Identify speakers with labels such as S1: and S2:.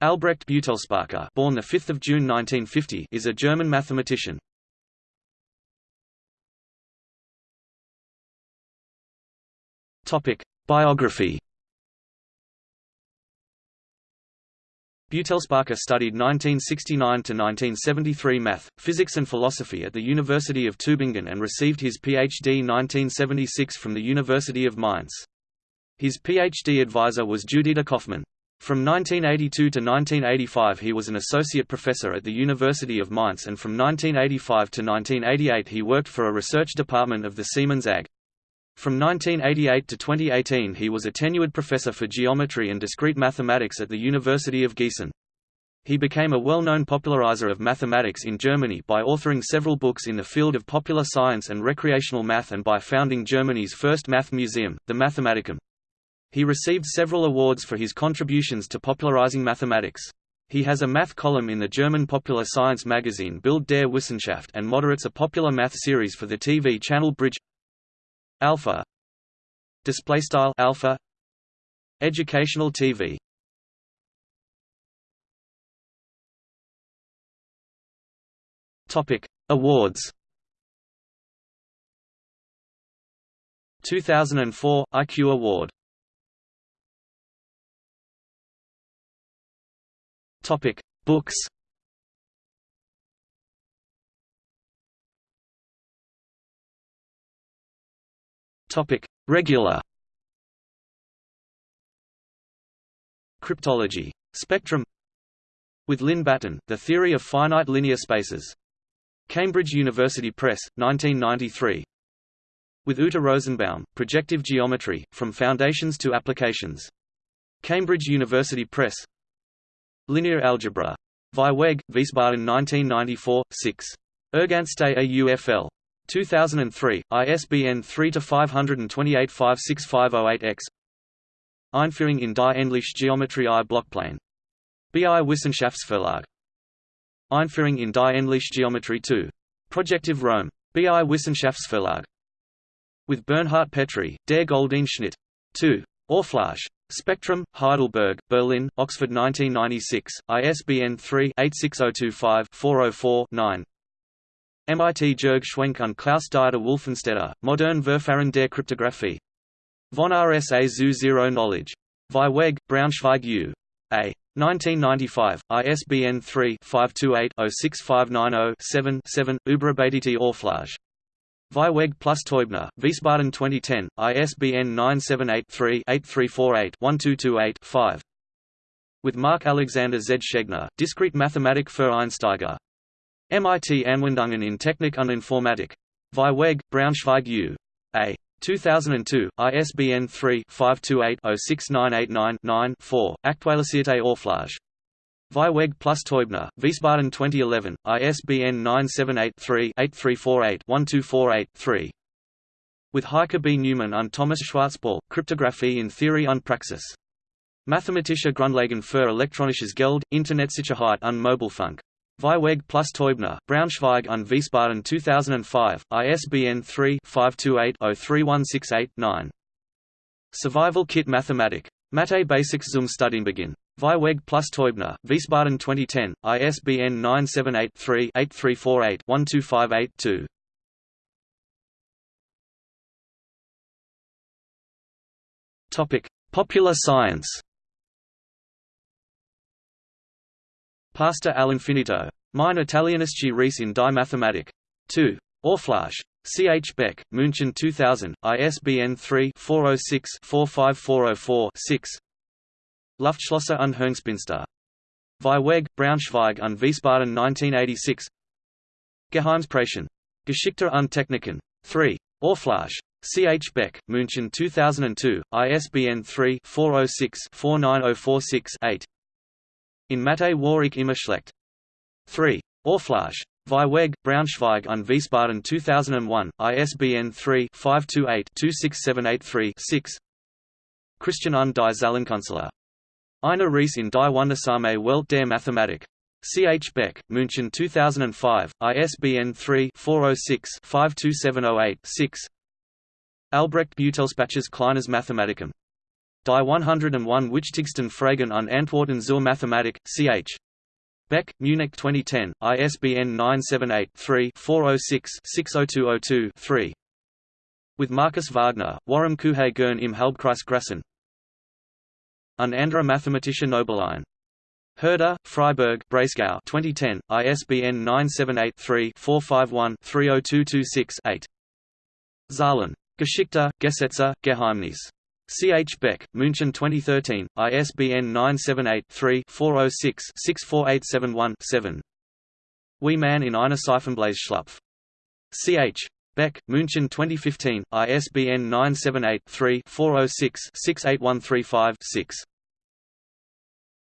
S1: Albrecht Beutelspacher born 5 June 1950 is a German mathematician. Topic: Biography Beutelspacher studied 1969 to 1973 math, physics and philosophy at the University of Tübingen and received his Ph.D. 1976 from the University of Mainz. His Ph.D. advisor was Judita Cofman. From 1982 to 1985 he was an associate professor at the University of Mainz and from 1985 to 1988 he worked for a research department of the Siemens AG. From 1988 to 2018 he was a tenured professor for geometry and discrete mathematics at the University of Gießen. He became a well-known popularizer of mathematics in Germany by authoring several books in the field of popular science and recreational math and by founding Germany's first math museum, the Mathematikum. He received several awards for his contributions to popularizing mathematics. He has a math column in the German popular science magazine Bild der Wissenschaft and moderates a popular math series for the TV channel Bridge. Alpha. Display style alpha. Educational tv topic. Awards. 2004 IQ award topic books Topic: Regular. Cryptology. Spectrum. With Lynn Batten, The Theory of Finite Linear Spaces. Cambridge University Press, 1993. With Ute Rosenbaum, Projective Geometry, From Foundations to Applications. Cambridge University Press. Linear Algebra. Vieweg, Wiesbaden 1994, 6. Erganste AUFL. 2003, ISBN 3-528-56508-X Einführung in die Endliche Geometrie I Blockplane. BI Wissenschaftsverlag. Einführung in die Endliche Geometrie 2. Projective Rome. BI Wissenschaftsverlag. With Bernhard Petri, Der Schnitt. 2. Orflash. Spectrum, Heidelberg, Berlin, Oxford 1996, ISBN 3-86025-404-9 MIT Jörg Schwenk und Klaus Dieter Wolfenstetter, Modern Verfahren der Kryptographie. Von RSA zu Zero Knowledge. Vieweg, Braunschweig U. A. 1995, ISBN 3-528-06590-7-7, Überarbeitete Orflage. Vieweg plus Teubner, Wiesbaden 2010, ISBN 978-3-8348-1228-5. With Mark Alexander Z. Schegner, Discrete Mathematik für Einsteiger. MIT Anwendungen in Technik und Informatik. Vieweg, Braunschweig U. A. 2002, ISBN 3-528-06989-9-4, Aktualisierte Orflage. Vieweg plus Teubner, Wiesbaden 2011, ISBN 978-3-8348-1248-3. With Heike B. Neumann und Thomas Schwarzpaul, Kryptographie in Theorie und Praxis. Mathematische Grundlagen für elektronisches Geld, Internetsicherheit und Mobilfunk. Vieweg plus Teubner, Braunschweig und Wiesbaden 2005, ISBN 3-528-03168-9. Survival Kit Mathematik. Mathe Basics zum Studienbeginn. Vieweg plus Teubner, Wiesbaden 2010, ISBN 978-3-8348-1258-2. Topic: Popular science Pasta all'infinito. Mein Italienische Reise in die Mathematik. 2. Orflage. C. H. Beck, München 2000, ISBN 3-406-45404-6 Luftschlösser und Hirngespinste. Vieweg, Braunschweig und Wiesbaden 1986 Geheimsprachen. Geschichte und Techniken. 3. Orflage. C. H. Beck, München 2002, ISBN 3-406-49046-8 in Mathe war ich immer schlecht. 3. Orflage. Vieweg, Braunschweig und Wiesbaden 2001, ISBN 3-528-26783-6 Christian und die Zahlenkünstler. Eine Reise in die wundersame Welt der Mathematik. C. H. Beck, München 2005, ISBN 3-406-52708-6 Albrecht Beutelspacher's Kleines Mathematikum. Die 101 Wichtigsten Fragen an Antworten zur Mathematik, ch. Beck, Munich 2010, ISBN 978-3-406-60202-3. With Markus Wagner, Warum Kuhe Gern im Halbkreis Grassen. An andere Mathematische Nobelein. Herder, Freiburg Breisgau 2010, ISBN 978-3-451-30226-8. Zahlen. Geschichte, Gesetze, Geheimnis. C. H. Beck, München 2013, ISBN 978-3-406-64871-7. Wie man in einer Seifenblasen C. H. Beck, München 2015, ISBN 978-3-406-68135-6.